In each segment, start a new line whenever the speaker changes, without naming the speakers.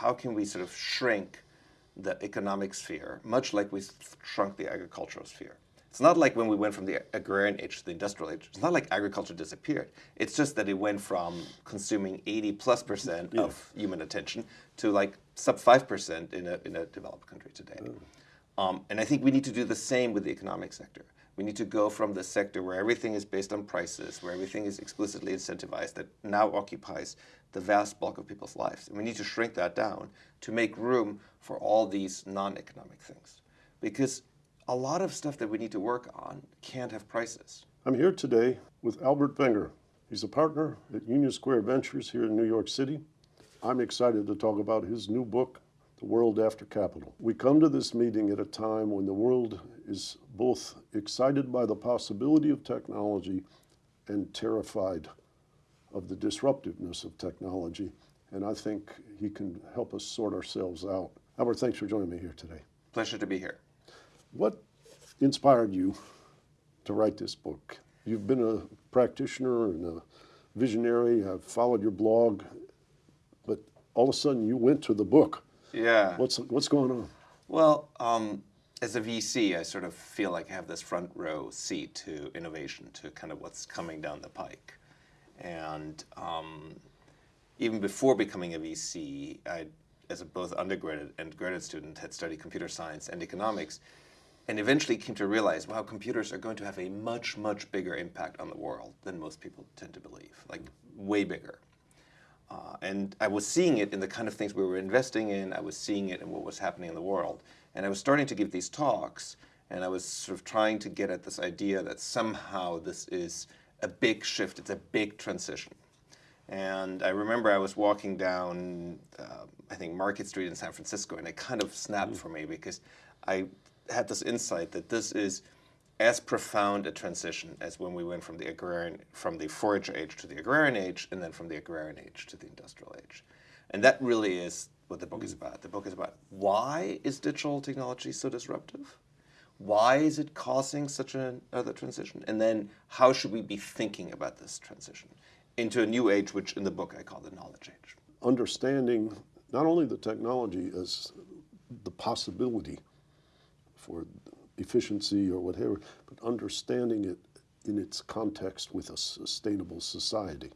how can we sort of shrink the economic sphere, much like we shrunk the agricultural sphere. It's not like when we went from the agrarian age to the industrial age. It's not like agriculture disappeared. It's just that it went from consuming 80 plus percent yeah. of human attention to like sub 5% in a, in a developed country today. Oh. Um, and I think we need to do the same with the economic sector. We need to go from the sector where everything is based on prices, where everything is explicitly incentivized, that now occupies the vast bulk of people's lives. And we need to shrink that down to make room for all these non-economic things. Because a lot of stuff that we need to work on can't have prices.
I'm here today with Albert Wenger. He's a partner at Union Square Ventures here in New York City. I'm excited to talk about his new book, The World After Capital. We come to this meeting at a time when the world is both excited by the possibility of technology and terrified of the disruptiveness of technology. And I think he can help us sort ourselves out. Albert, thanks for joining me here today.
Pleasure to be here.
What inspired you to write this book? You've been a practitioner and a visionary. I've followed your blog, but all of a sudden you went to the book.
Yeah.
What's what's going on?
Well, um, as a VC, I sort of feel like I have this front row seat to innovation, to kind of what's coming down the pike. And um, even before becoming a VC, I, as a both undergraduate and graduate student, had studied computer science and economics and eventually came to realize, wow, computers are going to have a much, much bigger impact on the world than most people tend to believe, like way bigger. Uh, and I was seeing it in the kind of things we were investing in, I was seeing it in what was happening in the world. And I was starting to give these talks, and I was sort of trying to get at this idea that somehow this is a big shift, it's a big transition. And I remember I was walking down, uh, I think, Market Street in San Francisco, and it kind of snapped mm. for me because I had this insight that this is as profound a transition as when we went from the agrarian, from the forager age to the agrarian age, and then from the agrarian age to the industrial age. And that really is what the book is about. The book is about why is digital technology so disruptive? Why is it causing such another transition? And then how should we be thinking about this transition into a new age, which in the book I call the knowledge age.
Understanding not only the technology as the possibility for efficiency or whatever, but understanding it in its context with a sustainable society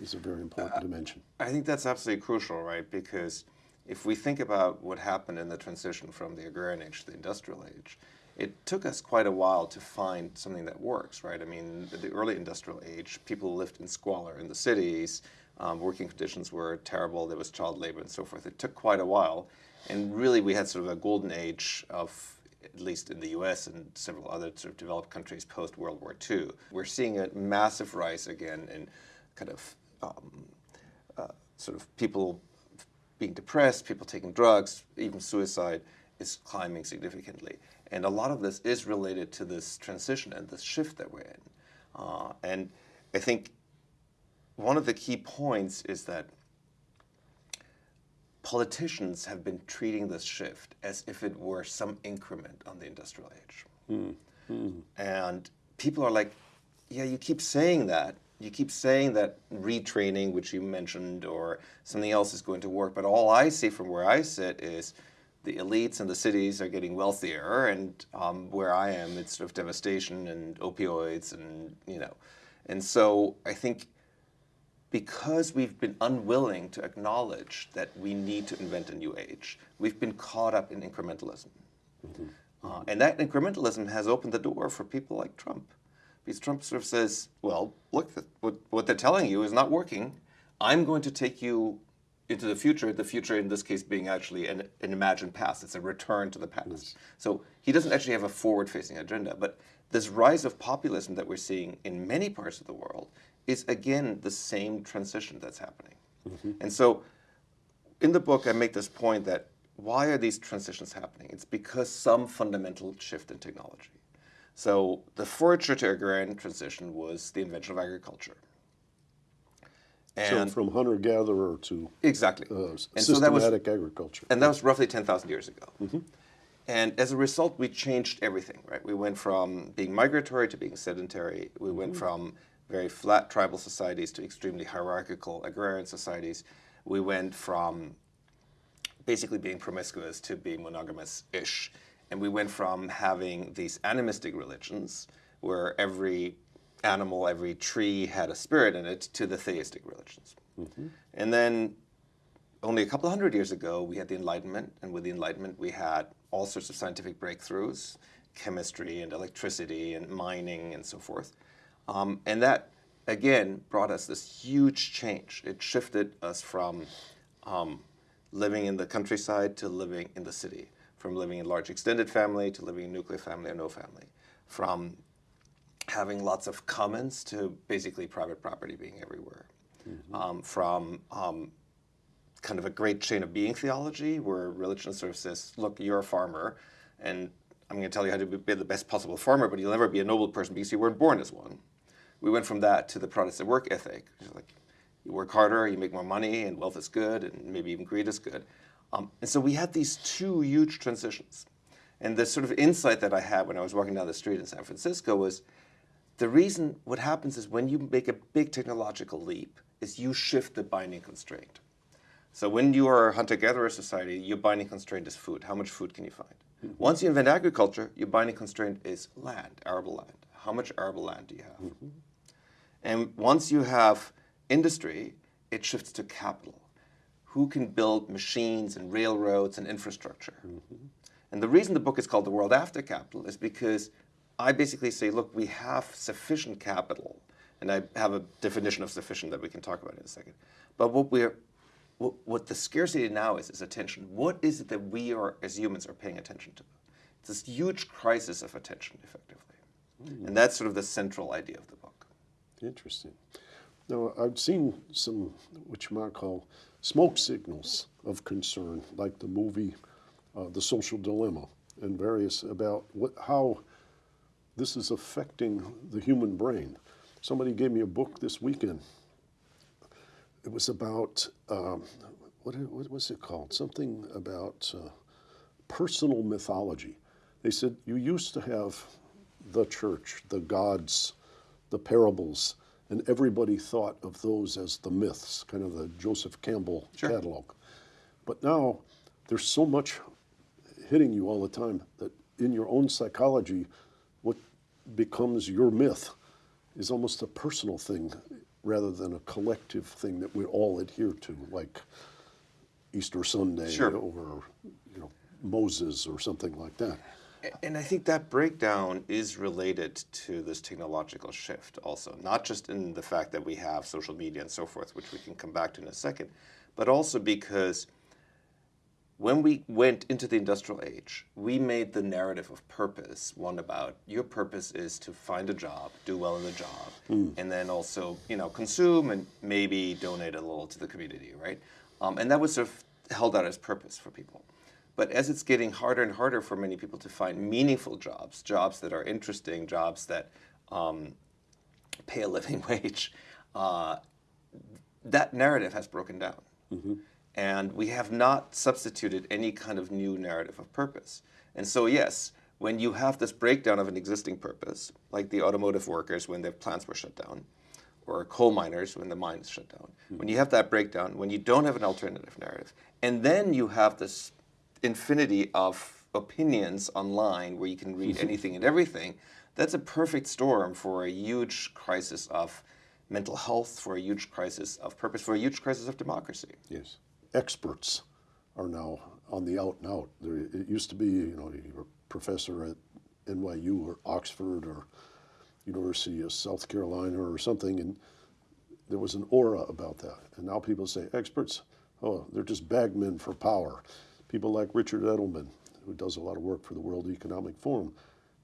is a very important uh, dimension.
I think that's absolutely crucial, right? Because if we think about what happened in the transition from the agrarian age to the industrial age, it took us quite a while to find something that works, right? I mean, the early industrial age, people lived in squalor in the cities, um, working conditions were terrible, there was child labor and so forth. It took quite a while, and really we had sort of a golden age of at least in the US and several other sort of developed countries post World War II. We're seeing a massive rise again in kind of um, uh, sort of people being depressed, people taking drugs, even suicide is climbing significantly. And a lot of this is related to this transition and this shift that we're in. Uh, and I think one of the key points is that politicians have been treating this shift as if it were some increment on the industrial age. Mm. Mm. And people are like, yeah, you keep saying that. You keep saying that retraining, which you mentioned, or something else is going to work. But all I see from where I sit is the elites and the cities are getting wealthier, and um, where I am, it's sort of devastation and opioids, and you know. And so I think because we've been unwilling to acknowledge that we need to invent a new age, we've been caught up in incrementalism. Mm -hmm. uh, and that incrementalism has opened the door for people like Trump. Because Trump sort of says, well, look, what, what they're telling you is not working. I'm going to take you into the future, the future in this case being actually an, an imagined past. It's a return to the past. Yes. So he doesn't actually have a forward-facing agenda. But this rise of populism that we're seeing in many parts of the world is again the same transition that's happening. Mm -hmm. And so in the book, I make this point that why are these transitions happening? It's because some fundamental shift in technology. So the forager to agrarian transition was the invention of agriculture.
And so from hunter-gatherer to
exactly
uh, and systematic so that was, agriculture.
And that was roughly 10,000 years ago. Mm -hmm. And as a result, we changed everything, right? We went from being migratory to being sedentary. We went mm -hmm. from very flat tribal societies to extremely hierarchical agrarian societies. We went from basically being promiscuous to being monogamous-ish. And we went from having these animistic religions, where every animal, every tree had a spirit in it, to the theistic religions. And then only a couple hundred years ago, we had the Enlightenment, and with the Enlightenment, we had all sorts of scientific breakthroughs, chemistry and electricity and mining and so forth. Um, and that, again, brought us this huge change. It shifted us from um, living in the countryside to living in the city, from living in large extended family to living in nuclear family or no family, from having lots of commons to basically private property being everywhere, um, from um, kind of a great chain of being theology where religion sort of says, look, you're a farmer, and I'm going to tell you how to be the best possible farmer, but you'll never be a noble person because you weren't born as one. We went from that to the Protestant work ethic. Like, you work harder, you make more money, and wealth is good, and maybe even greed is good. Um, and so we had these two huge transitions. And the sort of insight that I had when I was walking down the street in San Francisco was the reason what happens is when you make a big technological leap is you shift the binding constraint. So when you are a hunter-gatherer society, your binding constraint is food. How much food can you find? Mm-hmm. Once you invent agriculture, your binding constraint is land, arable land. How much arable land do you have? Mm-hmm. And once you have industry, it shifts to capital. Who can build machines and railroads and infrastructure? Mm-hmm. And the reason the book is called The World After Capital is because I basically say, look, we have sufficient capital, and I have a definition of sufficient that we can talk about in a second. But what we're what, what the scarcity now is is attention. What is it that we are as humans are paying attention to? It's this huge crisis of attention, effectively. And that's sort of the central idea of the book.
Interesting. Now, I've seen some, what you might call, smoke signals of concern, like the movie uh, The Social Dilemma and various about what, how this is affecting the human brain. Somebody gave me a book this weekend. It was about, um, what, what was it called? Something about uh, personal mythology. They said you used to have the church, the gods, the parables, and everybody thought of those as the myths, kind of the Joseph Campbell
Sure.
catalog. But now there's so much hitting you all the time that in your own psychology, what becomes your myth is almost a personal thing rather than a collective thing that we all adhere to, like Easter Sunday
Sure.
or you know Moses or something like that.
And I think that breakdown is related to this technological shift also, not just in the fact that we have social media and so forth, which we can come back to in a second, but also because when we went into the industrial age, we made the narrative of purpose one about your purpose is to find a job, do well in the job, and then also you know consume and maybe donate a little to the community, right? Um, and that was sort of held out as purpose for people. But as it's getting harder and harder for many people to find meaningful jobs, jobs that are interesting, jobs that um, pay a living wage, uh, that narrative has broken down. And we have not substituted any kind of new narrative of purpose. And so, yes, when you have this breakdown of an existing purpose, like the automotive workers when their plants were shut down, or coal miners when the mines shut down, hmm. when you have that breakdown, when you don't have an alternative narrative, and then you have this infinity of opinions online where you can read anything and everything, that's a perfect storm for a huge crisis of mental health, for a huge crisis of purpose, for a huge crisis of democracy.
Yes. Experts are now on the out and out. There, it used to be, you know, you were a professor at NYU or Oxford or University of South Carolina or something, and there was an aura about that. And now people say experts, oh, they're just bagmen for power. People like Richard Edelman, who does a lot of work for the World Economic Forum,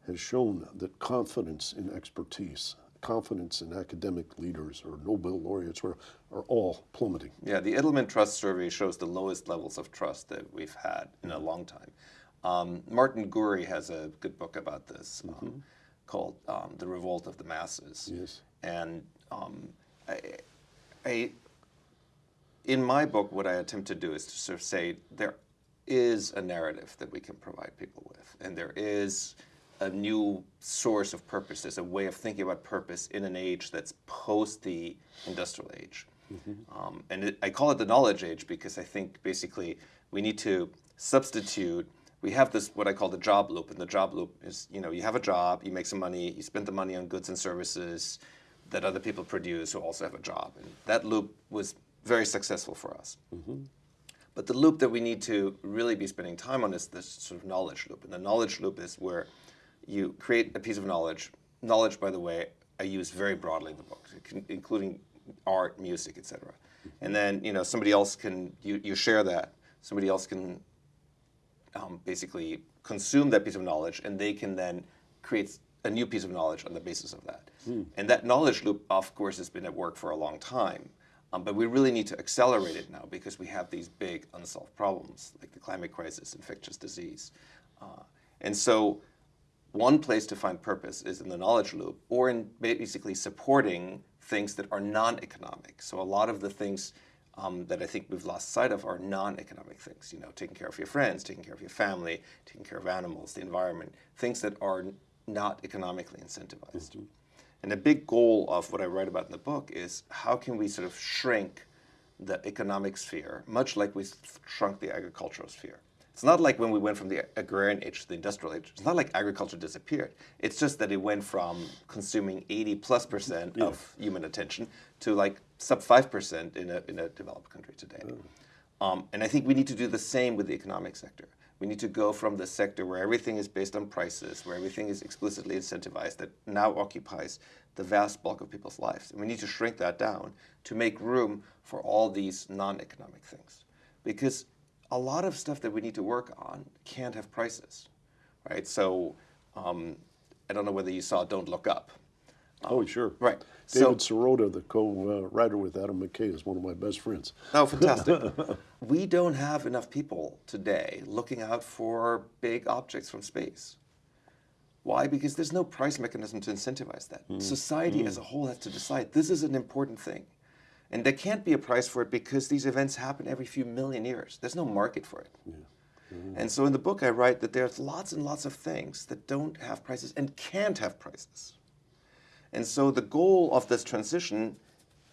has shown that confidence in expertise, confidence in academic leaders or Nobel laureates are, are all plummeting.
Yeah, the Edelman Trust Survey shows the lowest levels of trust that we've had in a long time. Um, Martin Gurri has a good book about this um, called um, "The Revolt of the Masses."
Yes.
And um, I, I, in my book, what I attempt to do is to sort of say there is a narrative that we can provide people with, and there is a new source of purpose. There's a way of thinking about purpose in an age that's post the industrial age. Um, and it, I call it the knowledge age because I think basically We need to substitute. We have this what I call the job loop, and the job loop is you know you have a job, you make some money, you spend the money on goods and services that other people produce who also have a job, and that loop was very successful for us. But the loop that we need to really be spending time on is this sort of knowledge loop. And the knowledge loop is where you create a piece of knowledge. Knowledge, by the way, I use very broadly in the book, including art, music, etc. And then you know somebody else can you, you share that. Somebody else can um, basically consume that piece of knowledge, and they can then create a new piece of knowledge on the basis of that. And that knowledge loop, of course, has been at work for a long time. Um, but we really need to accelerate it now because we have these big unsolved problems like the climate crisis, infectious disease. Uh, and so one place to find purpose is in the knowledge loop or in basically supporting things that are non-economic. So a lot of the things um, that I think we've lost sight of are non-economic things. You know, taking care of your friends, taking care of your family, taking care of animals, the environment, things that are not economically incentivized. Mm -hmm. And a big goal of what I write about in the book is how can we sort of shrink the economic sphere, much like we shrunk the agricultural sphere. It's not like when we went from the agrarian age to the industrial age. It's not like agriculture disappeared. It's just that it went from consuming 80 plus percent yeah. of human attention to like sub 5% in a, in a developed country today. Um, and I think we need to do the same with the economic sector. We need to go from the sector where everything is based on prices, where everything is explicitly incentivized, that now occupies the vast bulk of people's lives. And we need to shrink that down to make room for all these non-economic things. Because a lot of stuff that we need to work on can't have prices, right? So um, I don't know whether you saw Don't Look Up.
Um, oh, sure.
Right.
David so, Sirota, the co-writer with Adam McKay, is one of my best friends.
Oh, fantastic. we don't have enough people today looking out for big objects from space. Why? Because there's no price mechanism to incentivize that. Mm. Society mm. as a whole has to decide this is an important thing. And there can't be a price for it because these events happen every few million years. There's no market for it. Yeah. Mm. And so in the book I write that there's lots and lots of things that don't have prices and can't have prices. And so the goal of this transition,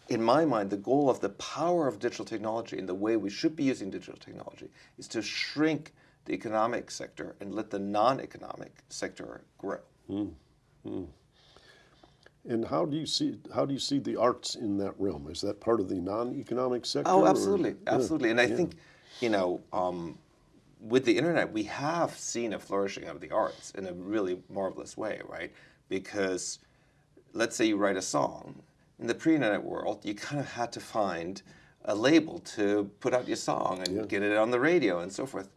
in my mind, the goal of the power of digital technology and the way we should be using digital technology is to shrink the economic sector and let the non-economic sector grow. Mm. Mm.
And how do you see how do you see the arts in that realm? Is that part of the non-economic sector?
Oh, absolutely, or? absolutely. And I yeah. think, you know, um, with the internet, we have seen a flourishing of the arts in a really marvelous way, right? Because let's say you write a song. In the pre-internet world, you kind of had to find a label to put out your song and yeah. get it on the radio and so forth.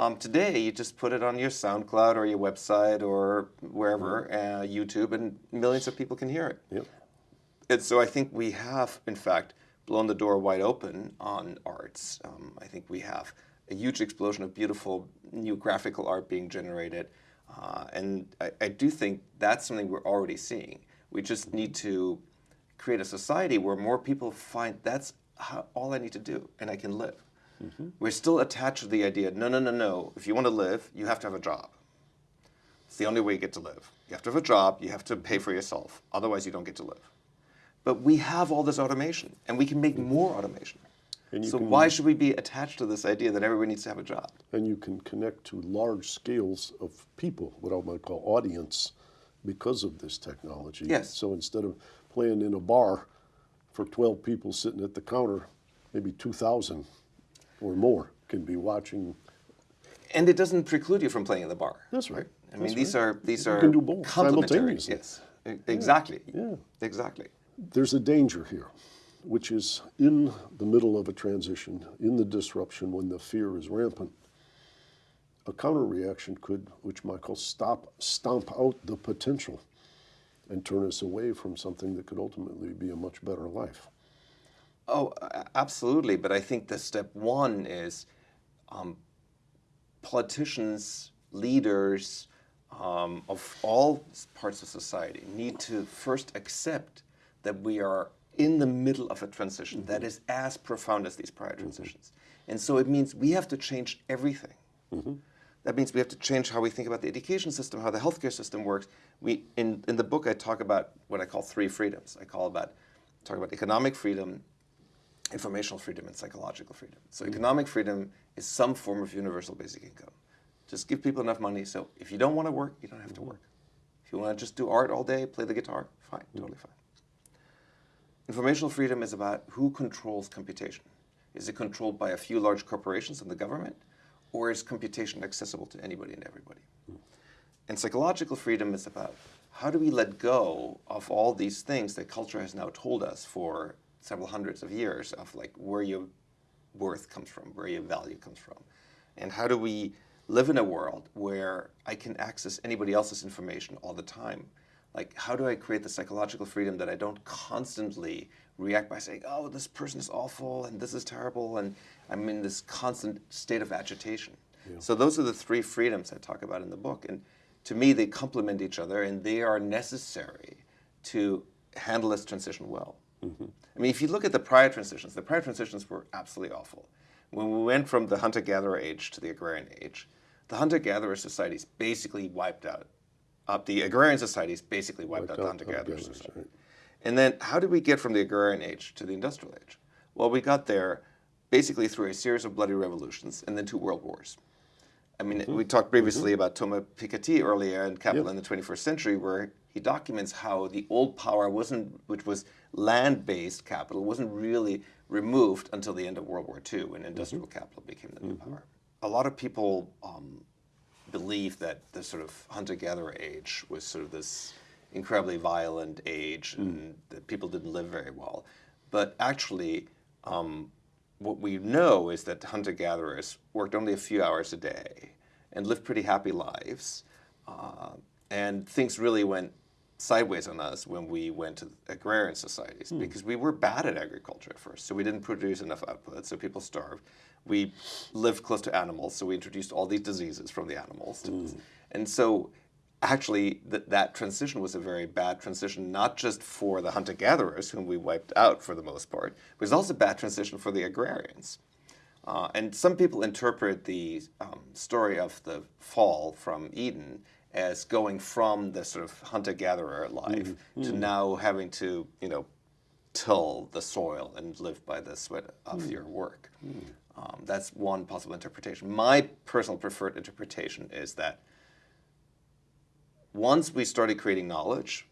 Um, today, you just put it on your SoundCloud or your website or wherever, uh, YouTube, and millions of people can hear it. Yep. And so I think we have, in fact, blown the door wide open on arts. Um, I think we have a huge explosion of beautiful new graphical art being generated. Uh, and I, I, do think that's something we're already seeing. We just need to create a society where more people find that's how, all I need to do and I can live. Mm -hmm. We're still attached to the idea, no, no, no, no, if you want to live, you have to have a job. It's the only way you get to live. You have to have a job, you have to pay for yourself, otherwise you don't get to live. But we have all this automation, and we can make more automation. so can, why should we be attached to this idea that everyone needs to have a job?
And you can connect to large scales of people, what I might call audience, because of this technology.
Yes.
So instead of playing in a bar for 12 people sitting at the counter, maybe 2,000 or more can be watching.
And it doesn't preclude you from playing in the bar.
That's right.
I mean, these
right.
are these you are
can do both simultaneously.
Yes, exactly.
Yeah. yeah.
Exactly.
There's a danger here, which is in the middle of a transition, in the disruption when the fear is rampant a counter reaction could, which Michael stop, stomp out the potential and turn us away from something that could ultimately be a much better life.
Oh, absolutely. But I think the step one is um, politicians, leaders um, of all parts of society need to first accept that we are in the middle of a transition mm -hmm. that is as profound as these prior transitions. Mm -hmm. And so it means we have to change everything. Mm -hmm. That means we have to change how we think about the education system, how the healthcare system works. We, in, in the book, I talk about what I call three freedoms. I call about, talk about economic freedom, informational freedom and psychological freedom. So economic freedom is some form of universal basic income. Just give people enough money so if you don't want to work, you don't have to work. If you want to just do art all day, play the guitar, fine, totally fine. Informational freedom is about who controls computation. Is it controlled by a few large corporations and the government, or is computation accessible to anybody and everybody? And psychological freedom is about how do we let go of all these things that culture has now told us for several hundreds of years of like where your worth comes from, where your value comes from. And how do we live in a world where I can access anybody else's information all the time? Like, how do I create the psychological freedom that I don't constantly react by saying, oh, this person is awful and this is terrible, and I'm in this constant state of agitation. So, those are the three freedoms I talk about in the book. And to me, they complement each other and they are necessary to handle this transition well. I mean, if you look at the prior transitions, the prior transitions were absolutely awful. When we went from the hunter gatherer age to the agrarian age, the hunter gatherer societies basically wiped out. Uh, the agrarian societies basically wiped,
Wiped
out the hunter gatherer
hunter-gatherers,
society.
right.
And then how did we get from the agrarian age to the industrial age? Well, we got there basically through a series of bloody revolutions and then two world wars. I mean, we talked previously about Thomas Piketty earlier in Capital
Yep.
in the 21st Century, where he documents how the old power wasn't, which was land-based capital, wasn't really removed until the end of World War II, when industrial capital became the new power. A lot of people um, believe that the sort of hunter-gatherer age was sort of this incredibly violent age, and that people didn't live very well. But actually, um, what we know is that hunter-gatherers worked only a few hours a day and lived pretty happy lives. Uh, and things really went sideways on us when we went to agrarian societies because we were bad at agriculture at first. So we didn't produce enough output, so people starved. We lived close to animals, so we introduced all these diseases from the animals. to. And so actually th- that transition was a very bad transition, not just for the hunter-gatherers, whom we wiped out for the most part, but it was also a bad transition for the agrarians. Uh, and some people interpret the um, story of the fall from Eden as going from the sort of hunter-gatherer life mm-hmm. to mm-hmm. now having to, you know, till the soil and live by the sweat of mm. your work. Mm. Um, that's one possible interpretation. My personal preferred interpretation is that once we started creating knowledge,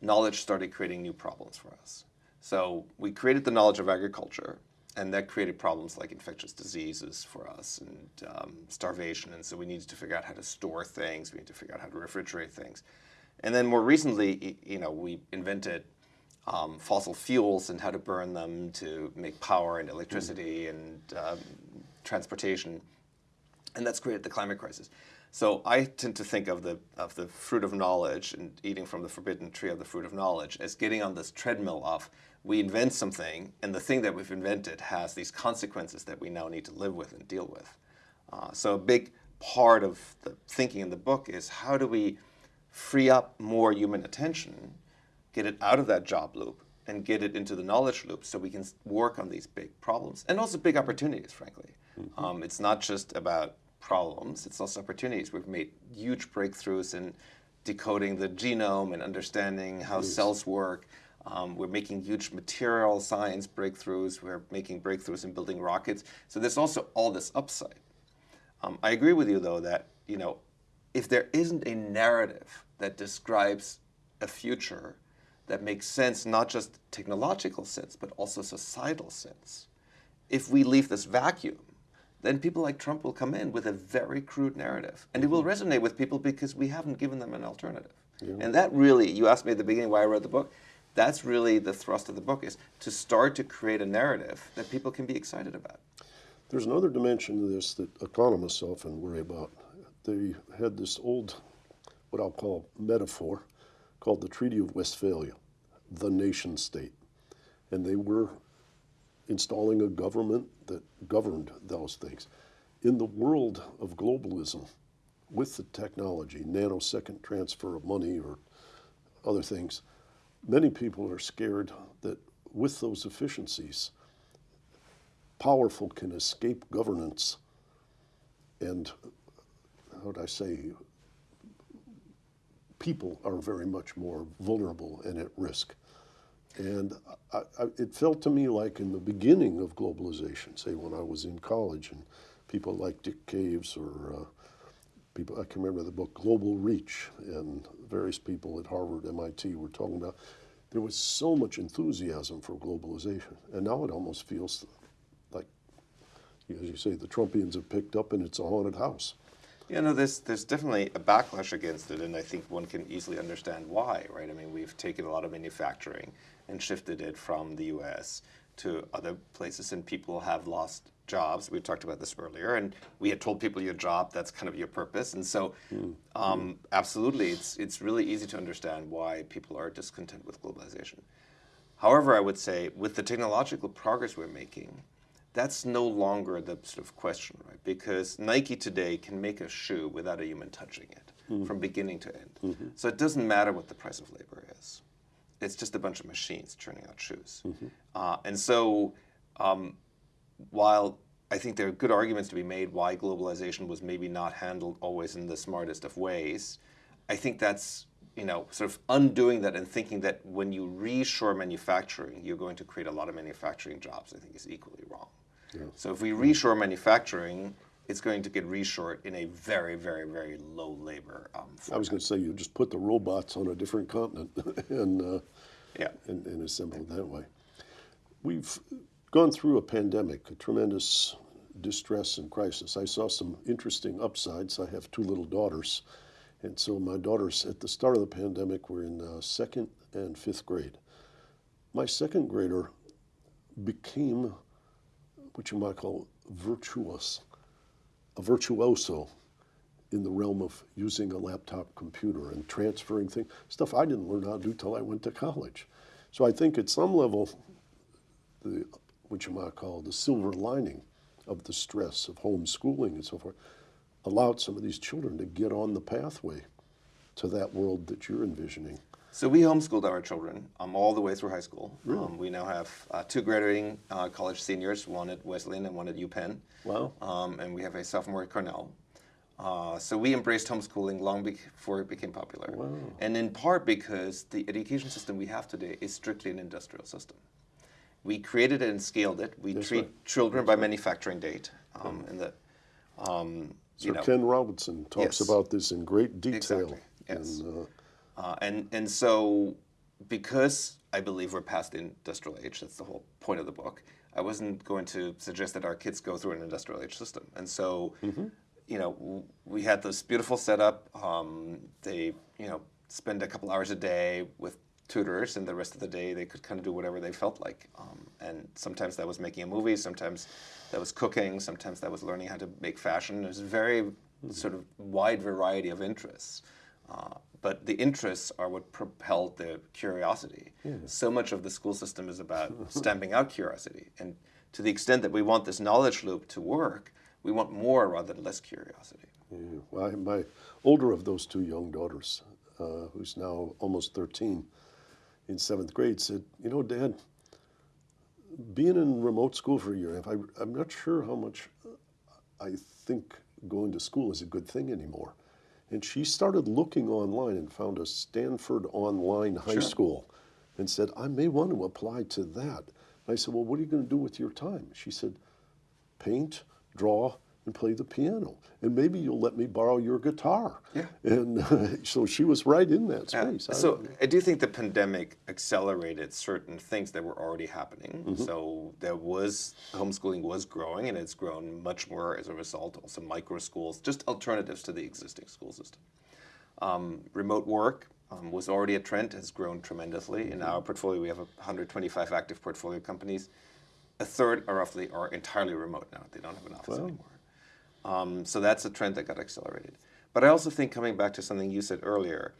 knowledge started creating new problems for us. So we created the knowledge of agriculture, and that created problems like infectious diseases for us and um, starvation. And so we needed to figure out how to store things. We need to figure out how to refrigerate things. And then more recently, you know, we invented um, fossil fuels and how to burn them to make power and electricity and um, transportation and that's created the climate crisis. So I tend to think of the of the fruit of knowledge and eating from the forbidden tree of the fruit of knowledge as getting on this treadmill of we invent something and the thing that we've invented has these consequences that we now need to live with and deal with. Uh, so a big part of the thinking in the book is how do we free up more human attention, get it out of that job loop, and get it into the knowledge loop so we can work on these big problems and also big opportunities, frankly. Um, it's not just about problems, it's also opportunities. We've made huge breakthroughs in decoding the genome and understanding how cells work. Um, we're making huge material science breakthroughs. We're making breakthroughs in building rockets. So there's also all this upside. Um, I agree with you, though, that you know, if there isn't a narrative that describes a future that makes sense, not just technological sense, but also societal sense, if we leave this vacuum, then people like Trump will come in with a very crude narrative, and it will resonate with people because we haven't given them an alternative. And that really, you asked me at the beginning why I wrote the book. That's really the thrust of the book is to start to create a narrative that people can be excited about.
There's another dimension to this that economists often worry about. They had this old, what I'll call metaphor, called the Treaty of Westphalia, the nation state. And they were installing a government that governed those things. In the world of globalism, with the technology, nanosecond transfer of money or other things, many people are scared that with those efficiencies, powerful can escape governance and how would I say people are very much more vulnerable and at risk. And I, I, it felt to me like in the beginning of globalization, say when I was in college, and people like Dick Caves or uh, people, I can remember the book Global Reach, and various people at Harvard, MIT were talking about. There was so much enthusiasm for globalization, and now it almost feels like, as you say, the Trumpians have picked up, and it's a haunted house.
Yeah, no, there's there's definitely a backlash against it, and I think one can easily understand why, right? I mean, we've taken a lot of manufacturing and shifted it from the U.S. to other places, and people have lost jobs. We talked about this earlier, and we had told people your job that's kind of your purpose, and so um, absolutely, it's it's really easy to understand why people are discontent with globalization. However, I would say with the technological progress we're making, that's no longer the sort of question, right? Because Nike today can make a shoe without a human touching it from beginning to end. So it doesn't matter what the price of labor is. It's just a bunch of machines churning out shoes. Uh, and so um, while I think there are good arguments to be made why globalization was maybe not handled always in the smartest of ways, I think that's you know sort of undoing that and thinking that when you reshore manufacturing, you're going to create a lot of manufacturing jobs. I think is equally wrong. So if we reshore manufacturing, it's going to get reshored in a very, very, very low labor um,
I was going to say you just put the robots on a different continent and, uh,
Yeah.
and, and assemble it that way. We've gone through a pandemic, a tremendous distress and crisis. I saw some interesting upsides. I have two little daughters, and so my daughters at the start of the pandemic were in uh, second and fifth grade. My second grader became what you might call virtuous, a virtuoso in the realm of using a laptop computer and transferring things, stuff I didn't learn how to do till I went to college. So I think at some level, the what you might call the silver lining of the stress of homeschooling and so forth allowed some of these children to get on the pathway to that world that you're envisioning.
So we homeschooled our children um, all the way through high school. Um, we now have uh, two graduating uh, college seniors, one at Wesleyan and one at UPenn.
Wow.
Um, and we have a sophomore at Cornell. Uh, so we embraced homeschooling long before it became popular. Wow. And in part because the education system we have today is strictly an industrial system. We created it and scaled it. We
That's
treat
right.
children by manufacturing date. Um, and the, um,
Sir
you know,
Ken Robinson talks
Yes.
about this in great detail.
Exactly, yes.
And, uh,
Uh, and and so because I believe we're past the industrial age, that's the whole point of the book. I wasn't going to suggest that our kids go through an industrial age system, and so you know w- we had this beautiful setup. Um, they you know spend a couple hours a day with tutors, and the rest of the day they could kind of do whatever they felt like. Um, and sometimes that was making a movie, sometimes that was cooking, sometimes that was learning how to make fashion. There's a very sort of wide variety of interests. Uh, but the interests are what propelled the curiosity. So much of the school system is about stamping out curiosity. And to the extent that we want this knowledge loop to work, we want more rather than less curiosity.
Yeah, well, I, my older of those two young daughters, uh, who's now almost 13, in seventh grade, said, "You know, Dad, being in remote school for a year, and a half, I, I'm not sure how much uh, I think going to school is a good thing anymore." And she started looking online and found a Stanford online high school, and said, "I may want to apply to that." I said, "Well, what are you going to do with your time?" She said, paint, draw, and play the piano. And maybe you'll let me borrow your guitar.
Yeah.
And uh, so she was right in that space. I-
So I do think the pandemic accelerated certain things that were already happening.
Mm-hmm.
So there was homeschooling was growing, and it's grown much more as a result. Also, micro schools, just alternatives to the existing school system. Um, remote work um, was already a trend, has grown tremendously. In our portfolio, we have 125 active portfolio companies. A third, are roughly, are entirely remote now. They don't have an office anymore. Um, so that's a trend that got accelerated. But I also think, coming back to something you said earlier,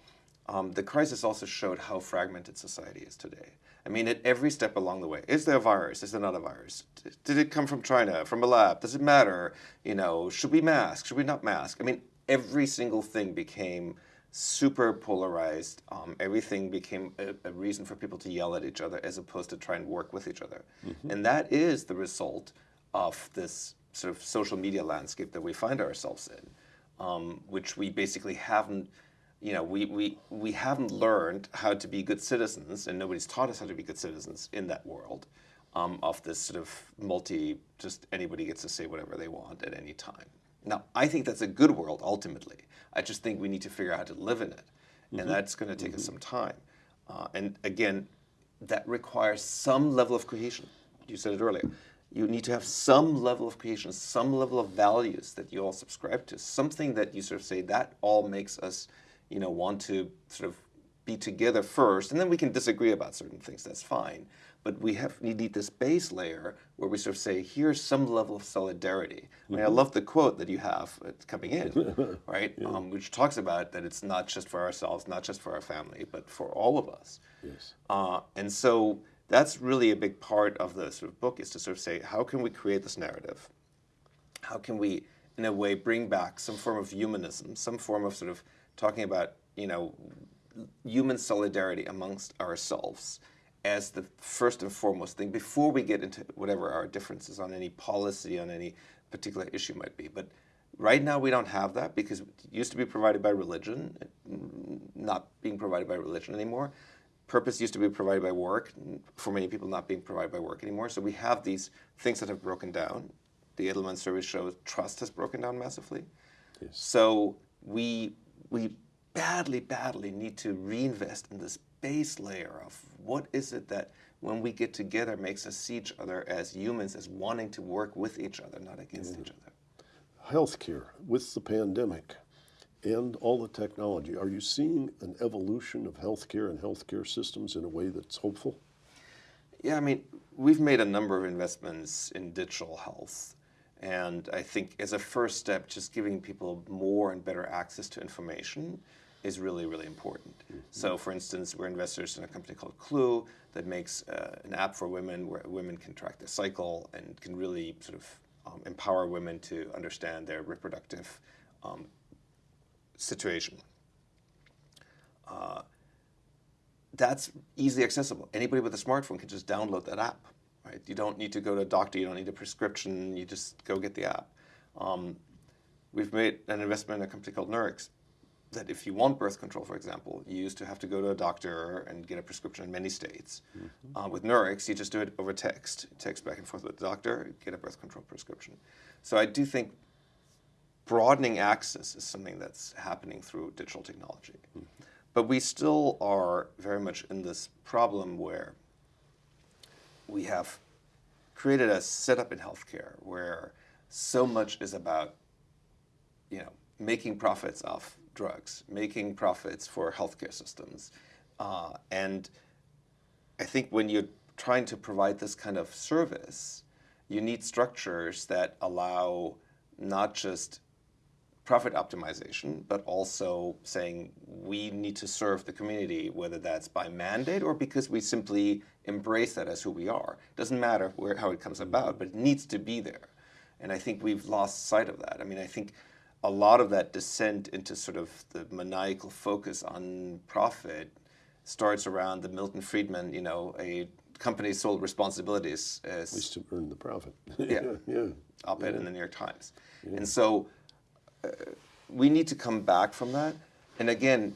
um, the crisis also showed how fragmented society is today. I mean, at every step along the way, is there a virus? Is there not a virus? D- Did it come from China, from a lab? Does it matter? You know, should we mask? Should we not mask? I mean, every single thing became super polarized. Um, everything became a, a reason for people to yell at each other as opposed to try and work with each other. And that is the result of this sort of social media landscape that we find ourselves in, um, which we basically haven't you know, we, we, we haven't learned how to be good citizens, and nobody's taught us how to be good citizens in that world um, of this sort of multi, just anybody gets to say whatever they want at any time. Now, I think that's a good world ultimately. I just think we need to figure out how to live in it, and that's going to take us some time. Uh, and again, that requires some level of cohesion. You said it earlier. You need to have some level of creation, some level of values that you all subscribe to, something that you sort of say that all makes us, you know, want to sort of be together first, and then we can disagree about certain things. That's fine. But we have we need this base layer where we sort of say, here's some level of solidarity. I mean, I love the quote that you have uh, coming in, right? Um, which talks about that it's not just for ourselves, not just for our family, but for all of us.
Yes.
Uh, and so that's really a big part of the sort of book is to sort of say, how can we create this narrative? How can we, in a way, bring back some form of humanism, some form of sort of talking about, you know, human solidarity amongst ourselves as the first and foremost thing before we get into whatever our differences on any policy, on any particular issue might be. But right now we don't have that because it used to be provided by religion, not being provided by religion anymore. Purpose used to be provided by work, for many people not being provided by work anymore. So we have these things that have broken down. The Edelman survey shows trust has broken down massively.
Yes.
So we we badly, badly need to reinvest in this base layer of what is it that when we get together makes us see each other as humans, as wanting to work with each other, not against mm-hmm. each other.
Healthcare with the pandemic and all the technology, are you seeing an evolution of healthcare and healthcare systems in a way that's hopeful?
Yeah, I mean, we've made a number of investments in digital health. And I think as a first step, just giving people more and better access to information is really, really important. So, for instance, we're investors in a company called Clue that makes uh, an app for women where women can track their cycle and can really sort of um, empower women to understand their reproductive um, situation. Uh, that's easily accessible. Anybody with a smartphone can just download that app. Right? You don't need to go to a doctor. You don't need a prescription. You just go get the app. Um, we've made an investment in a company called Nurx that if you want birth control, for example, you used to have to go to a doctor and get a prescription in many states. Mm-hmm. Uh, with Nurx, you just do it over text. Text back and forth with the doctor, get a birth control prescription. So I do think broadening access is something that's happening through digital technology. Mm-hmm. But we still are very much in this problem where we have created a setup in healthcare where so much is about, you know, making profits off drugs, making profits for healthcare systems. Uh, and I think when you're trying to provide this kind of service, you need structures that allow not just profit optimization, but also saying we need to serve the community, whether that's by mandate or because we simply embrace that as who we are. It doesn't matter where, how it comes about, but it needs to be there. And I think we've lost sight of that. I mean, I think a lot of that descent into sort of the maniacal focus on profit starts around the Milton Friedman, you know, a company sold responsibilities
least to earn the profit.
Yeah.
yeah.
op-ed in the New York Times. And so we need to come back from that. And again,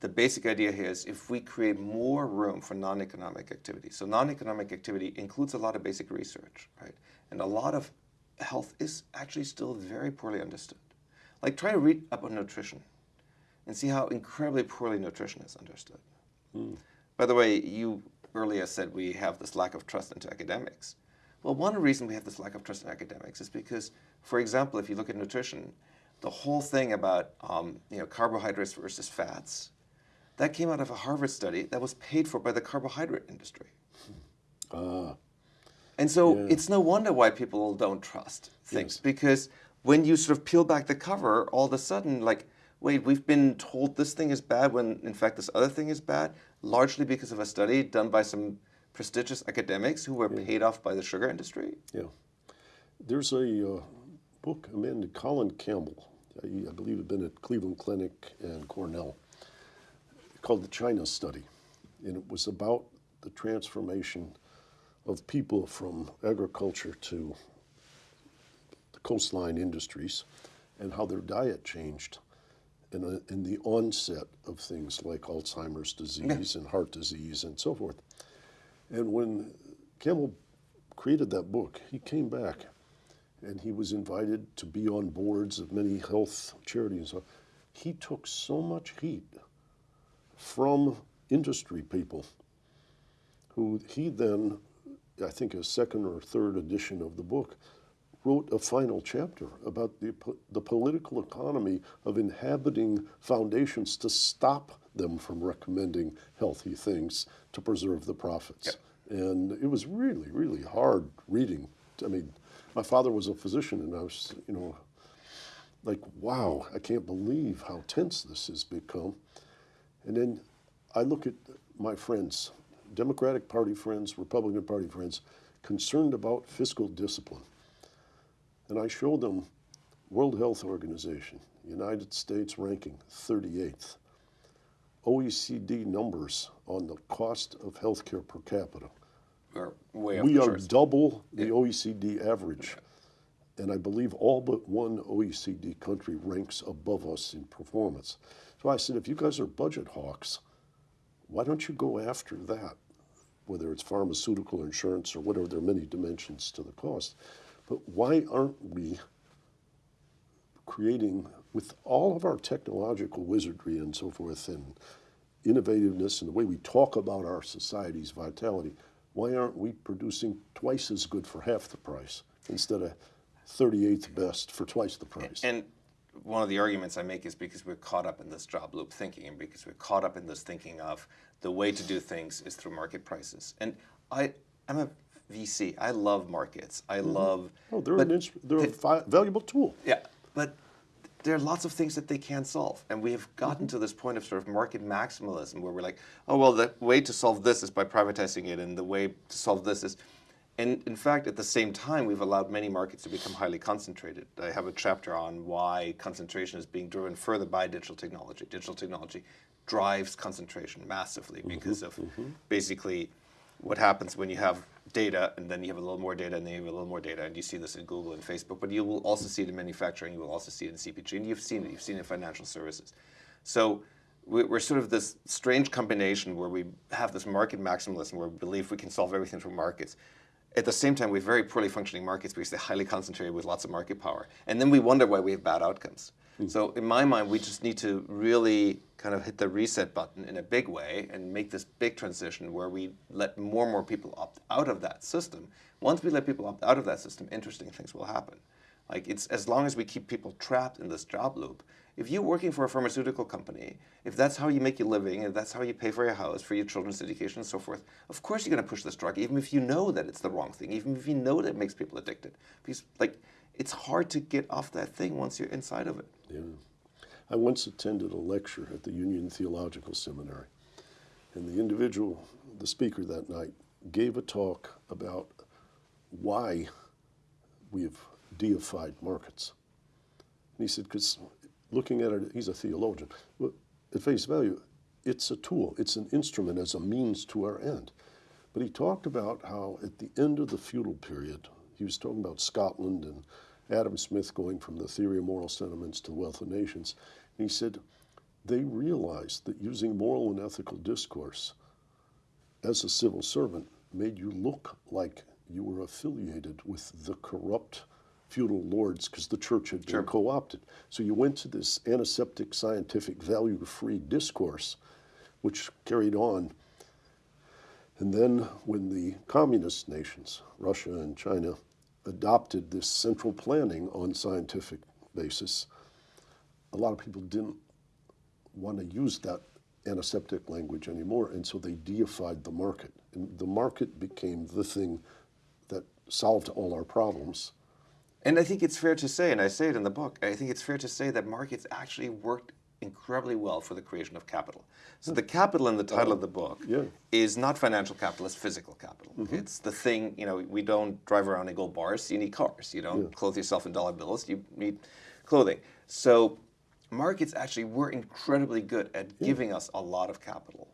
the basic idea here is if we create more room for non-economic activity. So non-economic activity includes a lot of basic research, right? And a lot of health is actually still very poorly understood. Like try to read up on nutrition and see how incredibly poorly nutrition is understood. Hmm. By the way, you earlier said we have this lack of trust into academics. Well, one reason we have this lack of trust in academics is because, for example, if you look at nutrition, the whole thing about um, you know carbohydrates versus fats, that came out of a Harvard study that was paid for by the carbohydrate industry.
Ah,
And so
Yeah.
it's no wonder why people don't trust things
Yes.
because when you sort of peel back the cover, all of a sudden, like, wait, we've been told this thing is bad when in fact this other thing is bad, largely because of a study done by some prestigious academics who were paid off by the sugar industry.
yeah. There's a uh, book amended Colin Campbell, I, I believe it had been at Cleveland Clinic and Cornell, called the China Study. And it was about the transformation of people from agriculture to the coastline industries and how their diet changed in, a, in the onset of things like Alzheimer's disease and heart disease and so forth. And when Campbell created that book, he came back and he was invited to be on boards of many health charities. He took so much heat from industry people who he then, I think a second or third edition of the book, wrote a final chapter about the, the political economy of inhabiting foundations to stop them from recommending healthy things to preserve the profits.
Yep.
And it was really, really hard reading. I mean, my father was a physician, and I was, you know, like, wow, I can't believe how tense this has become. And then I look at my friends, Democratic Party friends, Republican Party friends, concerned about fiscal discipline. And I show them World Health Organization, United States ranking 38th, OECD numbers on the cost of healthcare per capita.
We're way
We are
charts.
double the OECD average. And I believe all but one OECD country ranks above us in performance. So I said, if you guys are budget hawks, why don't you go after that? Whether it's pharmaceutical insurance or whatever, there are many dimensions to the cost. But why aren't we creating, with all of our technological wizardry and so forth, and innovativeness and the way we talk about our society's vitality, why aren't we producing twice as good for half the price instead of 38th best for twice the price?
And one of the arguments I make is because we're caught up in this job loop thinking, and because we're caught up in this thinking of the way to do things is through market prices. And I, I'm a VC. I love markets. I mm-hmm. love.
oh, they're, an they're a valuable tool.
Yeah, but there are lots of things that they can't solve. And we have gotten mm-hmm. to this point of sort of market maximalism where we're like, oh, well, the way to solve this is by privatizing it, and the way to solve this is. And in fact, at the same time, we've allowed many markets to become highly concentrated. I have a chapter on why concentration is being driven further by digital technology. Digital technology drives concentration massively mm-hmm. because of mm-hmm. basically what happens when you have data and then you have a little more data and then you have a little more data and you see this in Google and Facebook, but you will also see it in manufacturing, you will also see it in CPG, and you've seen it, you've seen it in financial services. So we- we're sort of this strange combination where we have this market maximalism where we believe we can solve everything through markets. At the same time, we have very poorly functioning markets because they're highly concentrated with lots of market power. And then we wonder why we have bad outcomes. Hmm. So in my mind, we just need to really kind of hit the reset button in a big way and make this big transition where we let more and more people opt out of that system. Once we let people opt out of that system, interesting things will happen. Like it's as long as we keep people trapped in this job loop. If you're working for a pharmaceutical company, if that's how you make your living, if that's how you pay for your house, for your children's education, and so forth, of course you're going to push this drug, even if you know that it's the wrong thing, even if you know that it makes people addicted. Because like it's hard to get off that thing once you're inside of it.
Yeah. I once attended a lecture at the Union Theological Seminary, and the individual, the speaker that night, gave a talk about why we've deified markets. And he said, because looking at it, he's a theologian, but at face value, it's a tool, it's an instrument as a means to our end. But he talked about how at the end of the feudal period, he was talking about Scotland and Adam Smith going from the theory of moral sentiments to the wealth of nations. And he said they realized that using moral and ethical discourse as a civil servant made you look like you were affiliated with the corrupt feudal lords because the church had been
Sure.
co opted. So you went to this antiseptic, scientific, value free discourse, which carried on. And then when the communist nations, Russia and China, adopted this central planning on scientific basis, a lot of people didn't want to use that antiseptic language anymore, and so they deified the market. And the market became the thing that solved all our problems.
And I think it's fair to say, and I say it in the book, I think it's fair to say that markets actually worked incredibly well for the creation of capital. So the capital in the title of the book
yeah.
is not financial capital, it's physical capital. Mm-hmm. It's the thing, you know, we don't drive around in gold bars, you need cars. You don't clothe yourself in dollar bills, you need clothing. So markets actually were incredibly good at giving us a lot of capital.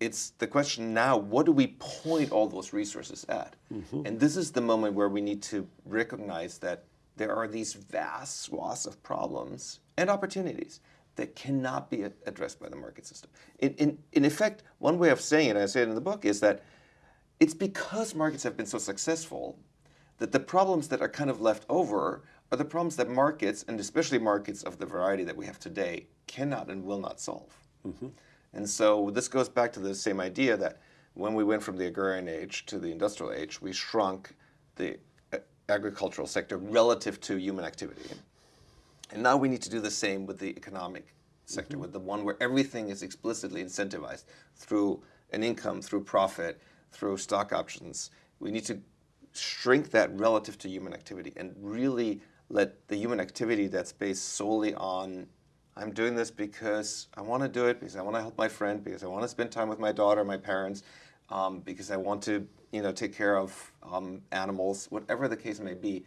It's the question now, what do we point all those resources at? Mm-hmm. And this is the moment where we need to recognize that there are these vast swaths of problems and opportunities that cannot be addressed by the market system. In, in, in effect, one way of saying it, and I say it in the book, is that it's because markets have been so successful that the problems that are kind of left over are the problems that markets, and especially markets of the variety that we have today, cannot and will not solve. And so this goes back to the same idea that when we went from the agrarian age to the industrial age, we shrunk the uh, agricultural sector relative to human activity. And now we need to do the same with the economic sector, with the one where everything is explicitly incentivized through an income, through profit, through stock options. We need to shrink that relative to human activity and really let the human activity that's based solely on I'm doing this because I want to do it, because I want to help my friend, because I want to spend time with my daughter, my parents, um, because I want to, you know, take care of um, animals, whatever the case may be,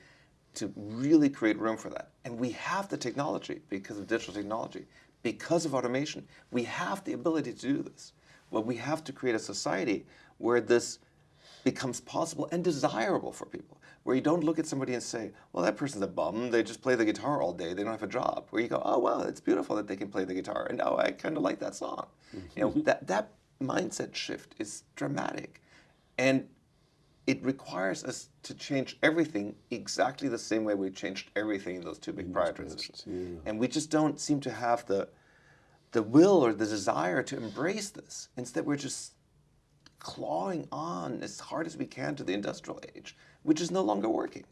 to really create room for that. And we have the technology because of digital technology, because of automation. We have the ability to do this. But we have to create a society where this becomes possible and desirable for people. Where you don't look at somebody and say, well, that person's a bum. They just play the guitar all day. They don't have a job. Where you go, oh, well, it's beautiful that they can play the guitar. And oh, I kind of like that song. You know, mm-hmm. that, that mindset shift is dramatic. And it requires us to change everything exactly the same way we changed everything in those two big prior transitions. And we just don't seem to have the, the will or the desire to embrace this. Instead, we're just clawing on as hard as we can to the industrial age, which is no longer working.